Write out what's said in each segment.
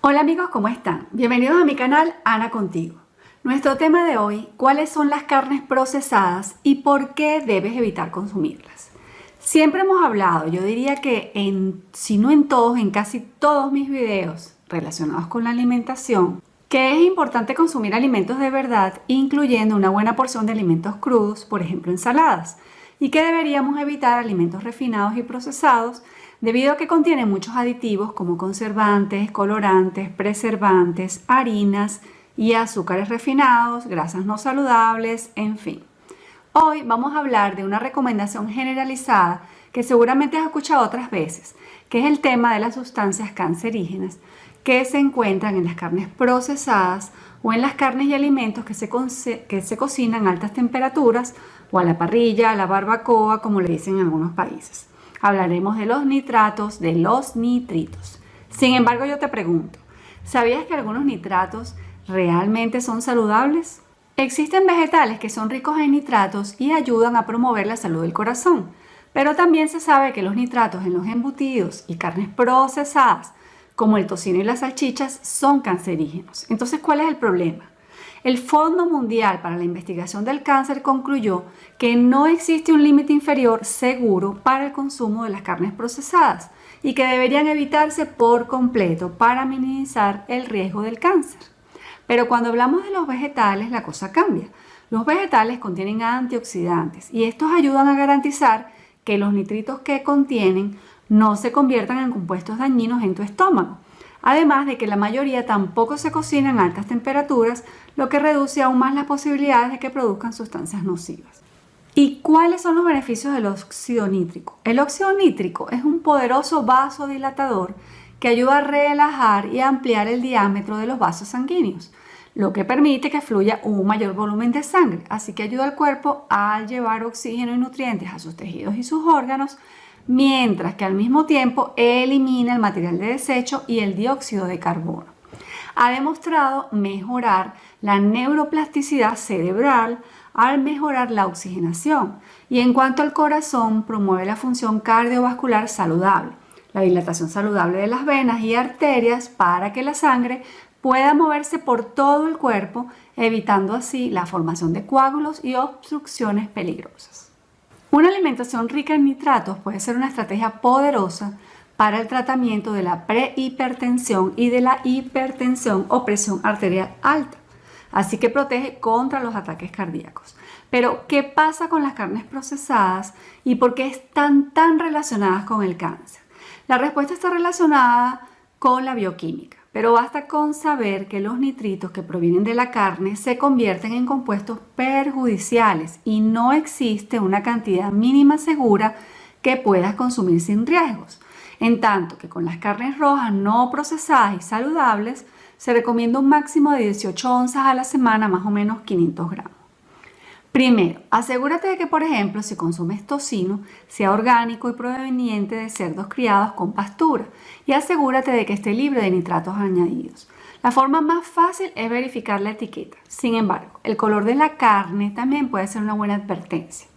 Hola amigos, ¿cómo están? Bienvenidos a mi canal Ana Contigo. Nuestro tema de hoy, ¿cuáles son las carnes procesadas y por qué debes evitar consumirlas? Siempre hemos hablado, yo diría que en, si no en todos, en casi todos mis videos relacionados con la alimentación, que es importante consumir alimentos de verdad, incluyendo una buena porción de alimentos crudos, por ejemplo ensaladas, y que deberíamos evitar alimentos refinados y procesados debido a que contienen muchos aditivos como conservantes, colorantes, preservantes, harinas y azúcares refinados, grasas no saludables, en fin. Hoy vamos a hablar de una recomendación generalizada que seguramente has escuchado otras veces, que es el tema de las sustancias cancerígenas que se encuentran en las carnes procesadas o en las carnes y alimentos que se, que se cocinan a altas temperaturas o a la parrilla, a la barbacoa, como le dicen en algunos países. Hablaremos de los nitratos, de los nitritos. Sin embargo, yo te pregunto, ¿sabías que algunos nitratos realmente son saludables? Existen vegetales que son ricos en nitratos y ayudan a promover la salud del corazón, pero también se sabe que los nitratos en los embutidos y carnes procesadas como el tocino y las salchichas, son cancerígenos. Entonces, ¿cuál es el problema? El Fondo Mundial para la Investigación del Cáncer concluyó que no existe un límite inferior seguro para el consumo de las carnes procesadas y que deberían evitarse por completo para minimizar el riesgo del cáncer. Pero cuando hablamos de los vegetales, la cosa cambia. Los vegetales contienen antioxidantes y estos ayudan a garantizar que los nitritos que contienen no se conviertan en compuestos dañinos en tu estómago. Además de que la mayoría tampoco se cocina en altas temperaturas, lo que reduce aún más las posibilidades de que produzcan sustancias nocivas. ¿Y cuáles son los beneficios del óxido nítrico? El óxido nítrico es un poderoso vasodilatador que ayuda a relajar y ampliar el diámetro de los vasos sanguíneos, lo que permite que fluya un mayor volumen de sangre, así que ayuda al cuerpo a llevar oxígeno y nutrientes a sus tejidos y sus órganos, mientras que al mismo tiempo elimina el material de desecho y el dióxido de carbono. Ha demostrado mejorar la neuroplasticidad cerebral al mejorar la oxigenación y en cuanto al corazón promueve la función cardiovascular saludable, la dilatación saludable de las venas y arterias para que la sangre pueda moverse por todo el cuerpo, evitando así la formación de coágulos y obstrucciones peligrosas. Una alimentación rica en nitratos puede ser una estrategia poderosa para el tratamiento de la prehipertensión y de la hipertensión o presión arterial alta. Así que protege contra los ataques cardíacos. Pero, ¿qué pasa con las carnes procesadas y por qué están tan relacionadas con el cáncer? La respuesta está relacionada con la bioquímica. Pero basta con saber que los nitritos que provienen de la carne se convierten en compuestos perjudiciales y no existe una cantidad mínima segura que puedas consumir sin riesgos. En tanto que con las carnes rojas no procesadas y saludables se recomienda un máximo de 18 onzas a la semana, más o menos 500 gramos. Primero, asegúrate de que, por ejemplo, si consumes tocino, sea orgánico y proveniente de cerdos criados con pastura y asegúrate de que esté libre de nitratos añadidos. La forma más fácil es verificar la etiqueta. Sin embargo, el color de la carne también puede ser una buena advertencia.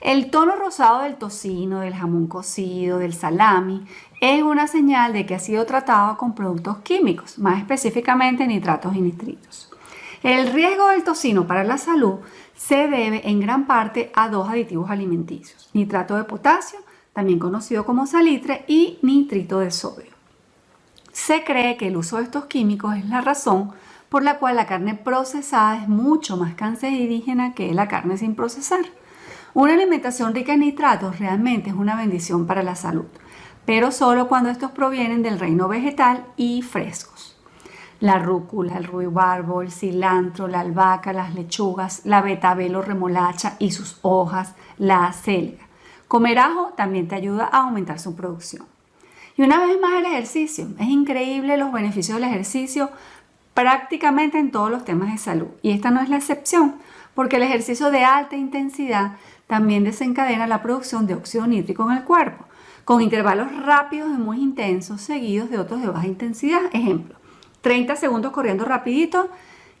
El tono rosado del tocino, del jamón cocido, del salami, es una señal de que ha sido tratado con productos químicos, más específicamente nitratos y nitritos. El riesgo del tocino para la salud se debe en gran parte a dos aditivos alimenticios, nitrato de potasio, también conocido como salitre, y nitrito de sodio. Se cree que el uso de estos químicos es la razón por la cual la carne procesada es mucho más cancerígena que la carne sin procesar. Una alimentación rica en nitratos realmente es una bendición para la salud, pero solo cuando estos provienen del reino vegetal y frescos la rúcula, el ruibarbo, el cilantro, la albahaca, las lechugas, la betabel remolacha y sus hojas, la acelga. Comer ajo también te ayuda a aumentar su producción. Y una vez más el ejercicio. Es increíble los beneficios del ejercicio prácticamente en todos los temas de salud. Y esta no es la excepción, porque el ejercicio de alta intensidad también desencadena la producción de óxido nítrico en el cuerpo, con intervalos rápidos y muy intensos seguidos de otros de baja intensidad. Ejemplo, 30 segundos corriendo rapidito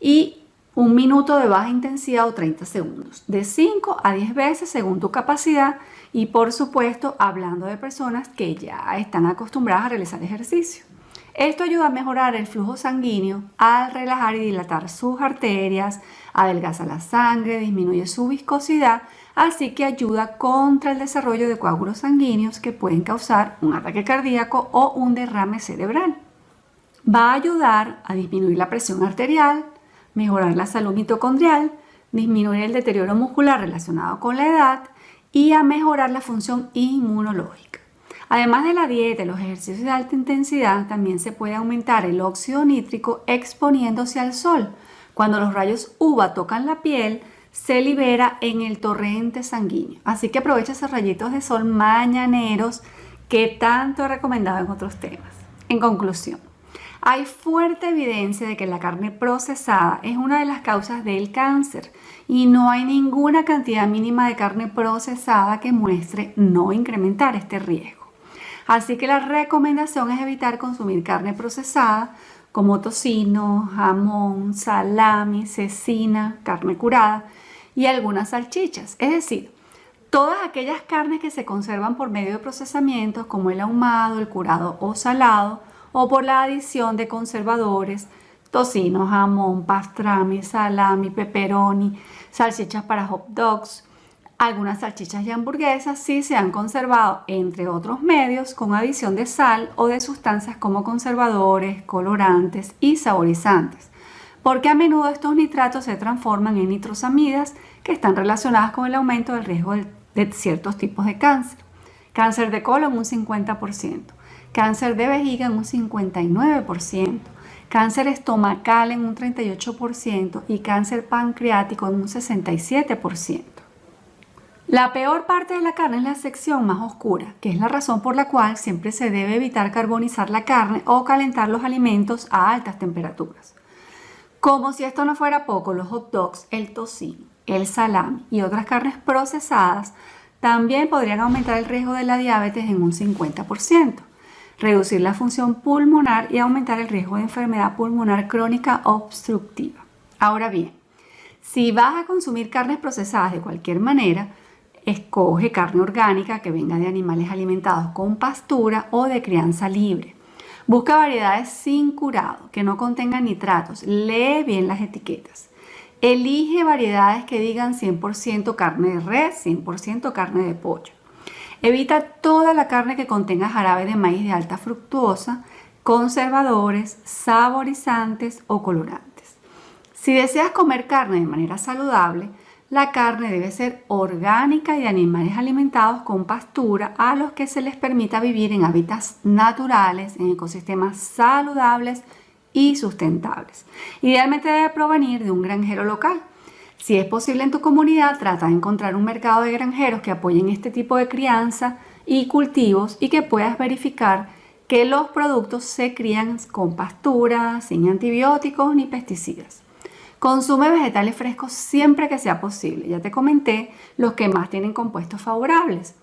y un minuto de baja intensidad o 30 segundos, de 5 a 10 veces según tu capacidad y por supuesto hablando de personas que ya están acostumbradas a realizar ejercicio. Esto ayuda a mejorar el flujo sanguíneo al relajar y dilatar sus arterias, adelgaza la sangre, disminuye su viscosidad, así que ayuda contra el desarrollo de coágulos sanguíneos que pueden causar un ataque cardíaco o un derrame cerebral. Va a ayudar a disminuir la presión arterial, mejorar la salud mitocondrial, disminuir el deterioro muscular relacionado con la edad y a mejorar la función inmunológica. Además de la dieta y los ejercicios de alta intensidad, también se puede aumentar el óxido nítrico exponiéndose al sol. Cuando los rayos UVA tocan la piel, se libera en el torrente sanguíneo. Así que aprovecha esos rayitos de sol mañaneros que tanto he recomendado en otros temas. En conclusión, hay fuerte evidencia de que la carne procesada es una de las causas del cáncer y no hay ninguna cantidad mínima de carne procesada que muestre no incrementar este riesgo. Así que la recomendación es evitar consumir carne procesada como tocino, jamón, salami, cecina, carne curada y algunas salchichas. Es decir, todas aquellas carnes que se conservan por medio de procesamientos como el ahumado, el curado o salado o por la adición de conservadores, tocino, jamón, pastrami, salami, pepperoni, salchichas para hot dogs, algunas salchichas y hamburguesas sí se han conservado, entre otros medios, con adición de sal o de sustancias como conservadores, colorantes y saborizantes, porque a menudo estos nitratos se transforman en nitrosamidas que están relacionadas con el aumento del riesgo de ciertos tipos de cáncer. Cáncer de colon un 50%, cáncer de vejiga en un 59%, cáncer estomacal en un 38% y cáncer pancreático en un 67%. La peor parte de la carne es la sección más oscura, que es la razón por la cual siempre se debe evitar carbonizar la carne o calentar los alimentos a altas temperaturas. Como si esto no fuera poco, los hot dogs, el tocino, el salami y otras carnes procesadas también podrían aumentar el riesgo de la diabetes en un 50%, reducir la función pulmonar y aumentar el riesgo de enfermedad pulmonar crónica obstructiva. Ahora bien, si vas a consumir carnes procesadas de cualquier manera, Escoge carne orgánica que venga de animales alimentados con pastura o de crianza libre. Busca variedades sin curado, que no contengan nitratos. Lee bien las etiquetas. Elige variedades que digan 100% carne de res, 100% carne de pollo. Evita toda la carne que contenga jarabe de maíz de alta fructuosa, conservadores, saborizantes o colorantes. Si deseas comer carne de manera saludable, la carne debe ser orgánica y de animales alimentados con pastura a los que se les permita vivir en hábitats naturales, en ecosistemas saludables y sustentables. Idealmente debe provenir de un granjero local. Si es posible en tu comunidad, trata de encontrar un mercado de granjeros que apoyen este tipo de crianza y cultivos y que puedas verificar que los productos se crían con pastura, sin antibióticos ni pesticidas. Consume vegetales frescos siempre que sea posible. Ya te comenté los que más tienen compuestos favorables.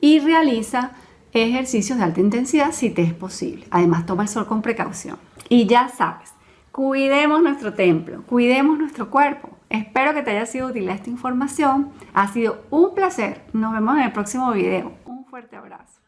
Y realiza ejercicios de alta intensidad si te es posible. Además, toma el sol con precaución. Y ya sabes, cuidemos nuestro templo, cuidemos nuestro cuerpo. Espero que te haya sido útil esta información. Ha sido un placer. Nos vemos en el próximo video. Un fuerte abrazo.